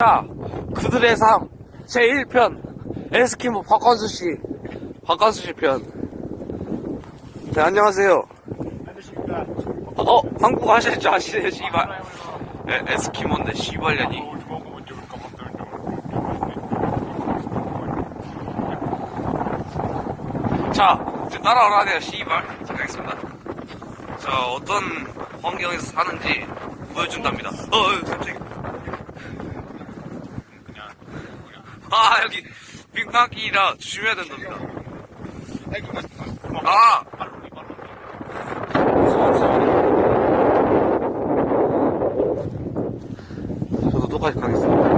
자, 그들의 삶 제1편 에스키모 박건수 씨, 박건수 씨 편. 네, 안녕하세요. 어, 한국 하실 줄 아시네요, 씨발. 에, 에스키모인데, 씨발년이. 자, 이제 따라오라네요, 씨발. 자, 가겠습니다. 자, 어떤 환경에서 사는지 보여준답니다. 어, 어, 갑자기. 아, 여기 빙하기라 조심해야 된답니다. 아! 저도 똑같이 가겠습니다.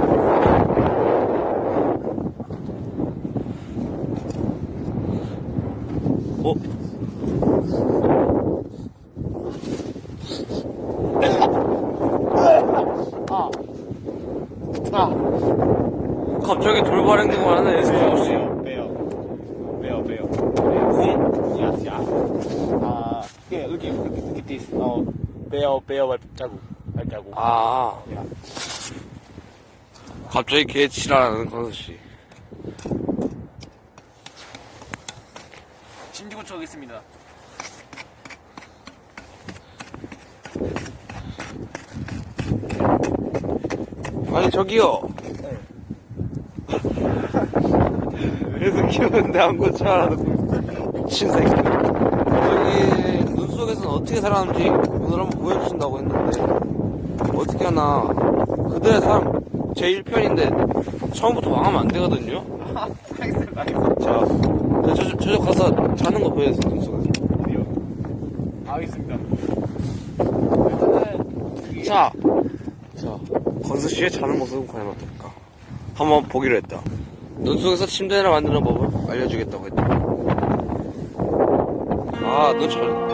어? 갑자기 돌발 행동을 하는 에스키모 씨. 매요. 매요, 매요. 공? 야스, 야스. 아, 예, 여기, 여기, 여기, 디스. 어, 매요, 매요, 발자국. 발자국. 아, 야. 갑자기 개 지랄하는 건수 씨. 진지구청 하겠습니다. 아니 저기요. 그래서 키우는데 안 고쳐라고 미친 새끼. 저기 눈 속에서는 어떻게 살았는지 오늘 한번 보여주신다고 했는데 어떻게 하나 그들의 삶 제1편인데 처음부터 망하면 안 되거든요. 알겠습니다, 알겠습니다. 자, 저, 저, 저, 저 가서 자는 거 보여주세요 눈 속에서. 알겠습니다. 일단은, 자, 자, 건수 씨의 자는 모습은 과연 어떨까? 한번 보기로 했다. 눈 속에서 침대를 만드는 법을 알려주겠다고 했다. 아눈 잘...